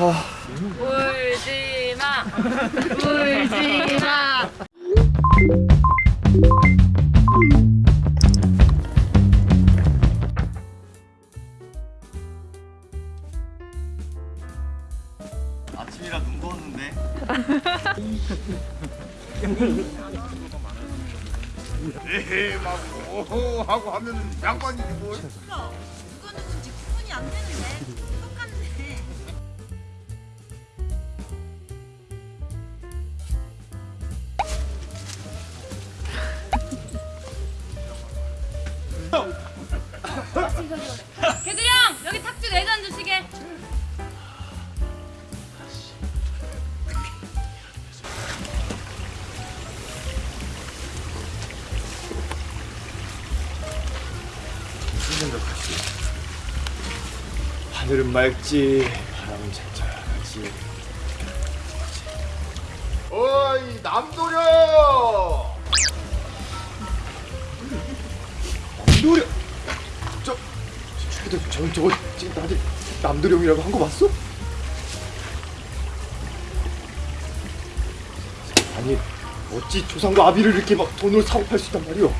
울지 마. 울지 마. 아침이라 눈 부었는데 에헤 막 오호 하고 하면 양반이지 뭘 누가 누군지 구분이 안 되는데 개들 형 여기 탁주 네잔 주시게. 하늘은 맑지 바람은 잔잔하지. 어이 남도려 남도령 저 저기도 저 저거 지금 나한테 남도령이라고 한거 봤어? 아니 어찌 조상과 아비를 이렇게 막 돈으로 사고 팔 수 있단 말이오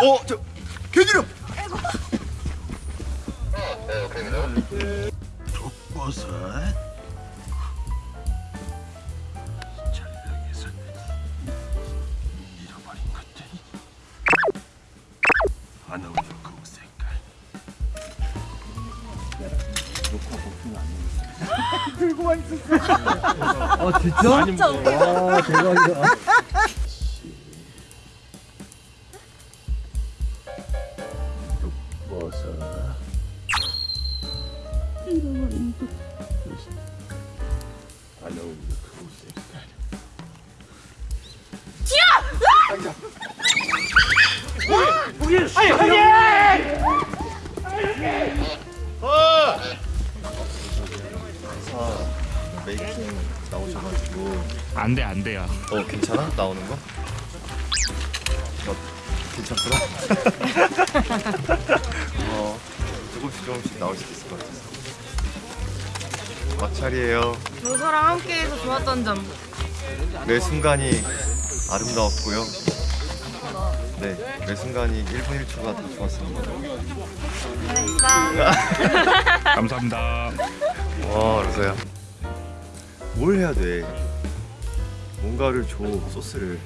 어 저 개들형 버섯 전략에서 잃어버린 것들이 안 어울려 그 색깔 버섯 그 색깔 메이킹 나오셔가지고 안 돼, 안 돼요. 어 괜찮아? 나오는 거? 어, 괜찮구나 어 조금씩 조금씩 나올 수도 있을 것 같아서 마찰이에요 로서랑 함께해서 좋았던 점. 매 순간이 아름다웠고요 네매 순간이 1분 1초가 다 좋았습니다 감사합니다. 와 로서야 뭘 해야 돼 뭔가를 줘 소스를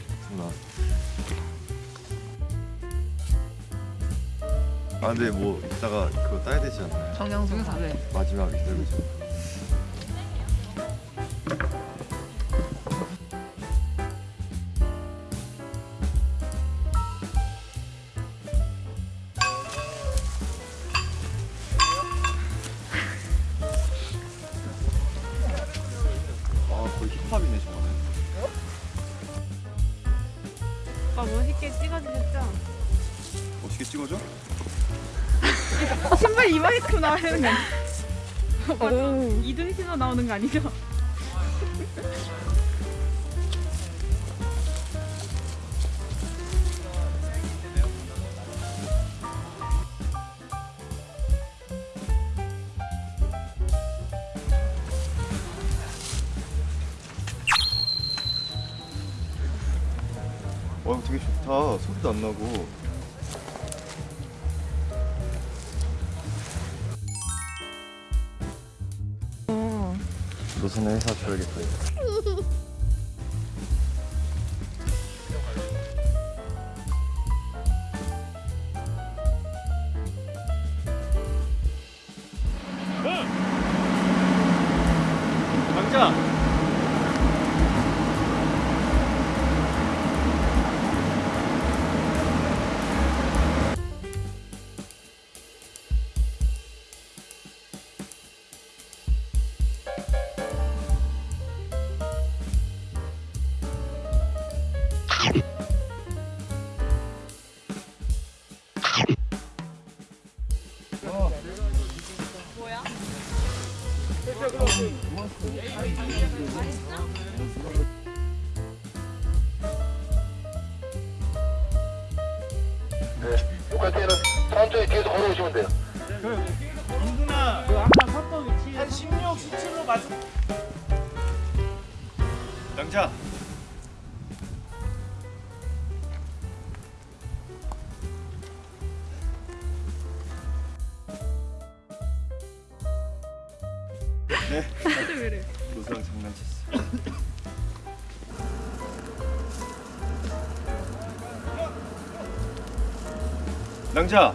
아 근데 뭐 이따가 그거 따야 되지 않나요? 정영석 네. 마지막에 그죠? 거의 힙합이네 저거는 오빠 멋있게 찍어주셨죠? 멋있게 찍어줘? 신발 이만큼 나와야 되는 거 아니야? 맞아. 이등 신어 나오는 거 아니죠? 좋다 소리도 안 나고. 노선의 회사 줘야겠다 강자 요까지는 천천히 뒤에서 걸어오시면 돼요. 인구나 그 아까 섰던 위치 한 16, 네. 노사랑 장난쳤어. 랑자.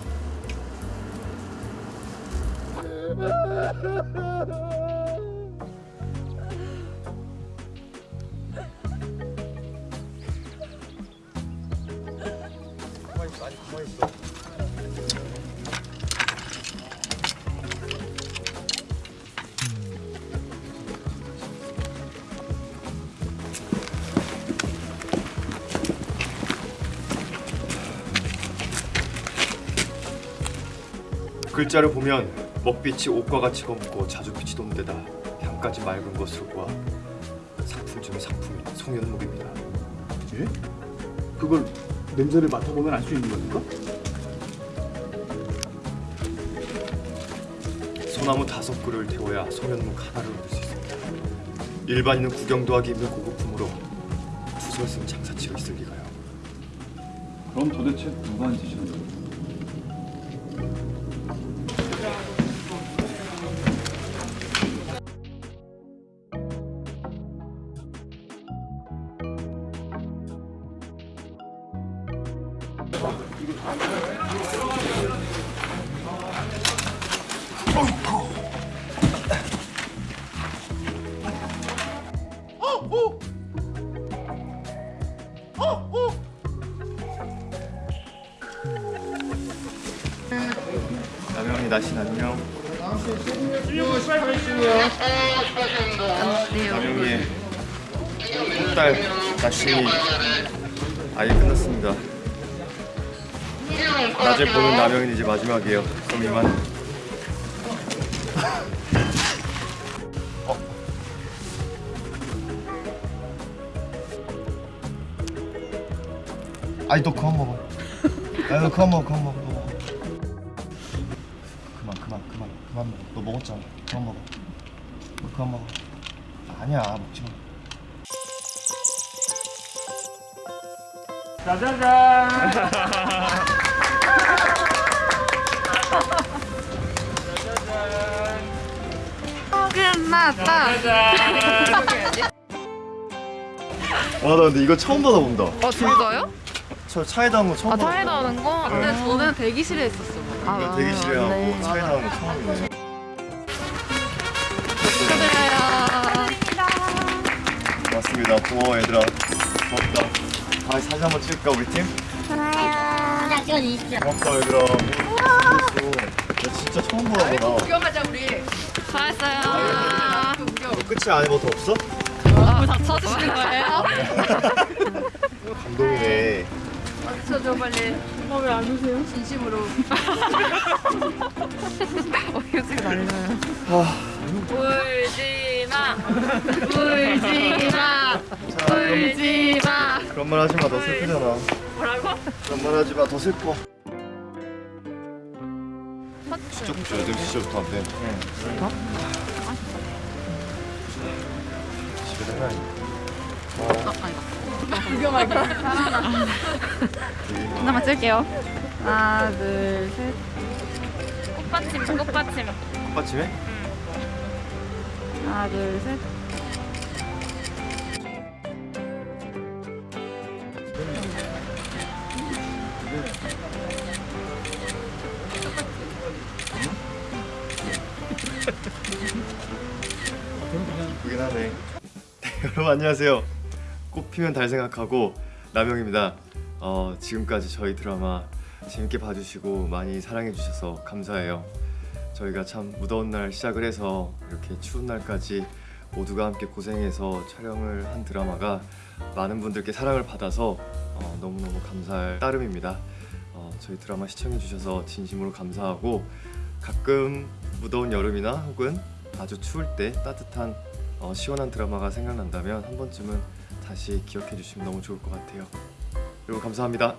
글자를 보면 먹빛이 옷과 같이 검고 자주 빛이 도는 데다 향까지 맑은 것으로 보아 상품 중의 상품인 송현목입니다. 예? 그걸 냄새를 맡아보면 알 수 있는 겁니까? 소나무 다섯 그루를 태워야 송현목 하나를 얻을 수 있습니다. 일반인은 구경도 하기 힘든 고급품으로 투설승 장사치가 있을 리가요. 그럼 도대체 누가 앉으시는 거예요? 남영이 날씨 안녕. 남영이 딸 날씬이 아예 끝났습니다. 낮에 보는 남영이는 이제 마지막이에요. 그럼 이만. 어. 아니 너 그만 먹어. 아니 너 그만 먹어 그만 먹어 너 먹어. 그만 그만 그만 그만 먹어. 너 먹었잖아. 그만 먹어. 너 그만 먹어. 아니야 먹지 마. 끝났다. 와나 근데 이거 처음 받아본다. 어 진짜요? 저 차에 담은 거 처음 아 받아. 차에 나오는 거? 근데 저는 대기실에 있었어요. 이거 대기실에 하고 차에 나오는 거 처음이네. 축하드려요. 맞습니다. 고마워 얘들아. 고맙다. 아 사진 한번 찍을까 우리 팀? 그냥 찍어주십시오. 고맙다 얘들아. 나 진짜 처음 보라구나. 잘했어요. 너 끝이 안에 뭐더 없어? 다 쳐주시는 거예요? 감동이네. 쳐줘 빨리. 어, 왜안 오세요? 진심으로. 어, 휴지가 날려요. 울지 마. 울지 마. 자 그럼 울지 마. 그런 말 하지 마. 너 슬프잖아. 뭐라고? 그런 말 하지 마. 더 슬퍼. 돼. 진짜 좋다. 안 돼. 응. 집에 내가 하나만 쓸게요. 하나, 둘, 셋. 꽃받침 꽃받침. 꽃받침에? 하나, 둘, 셋. 여러분 안녕하세요. 꽃 피면 달 생각하고 남영입니다. 어, 지금까지 저희 드라마 재밌게 봐주시고 많이 사랑해주셔서 감사해요. 저희가 참 무더운 날 시작을 해서 이렇게 추운 날까지 모두가 함께 고생해서 촬영을 한 드라마가 많은 분들께 사랑을 받아서 어, 너무너무 감사할 따름입니다. 어, 저희 드라마 시청해주셔서 진심으로 감사하고 가끔 무더운 여름이나 혹은 아주 추울 때 따뜻한 어, 시원한 드라마가 생각난다면 한 번쯤은 다시 기억해 주시면 너무 좋을 것 같아요. 그리고 감사합니다.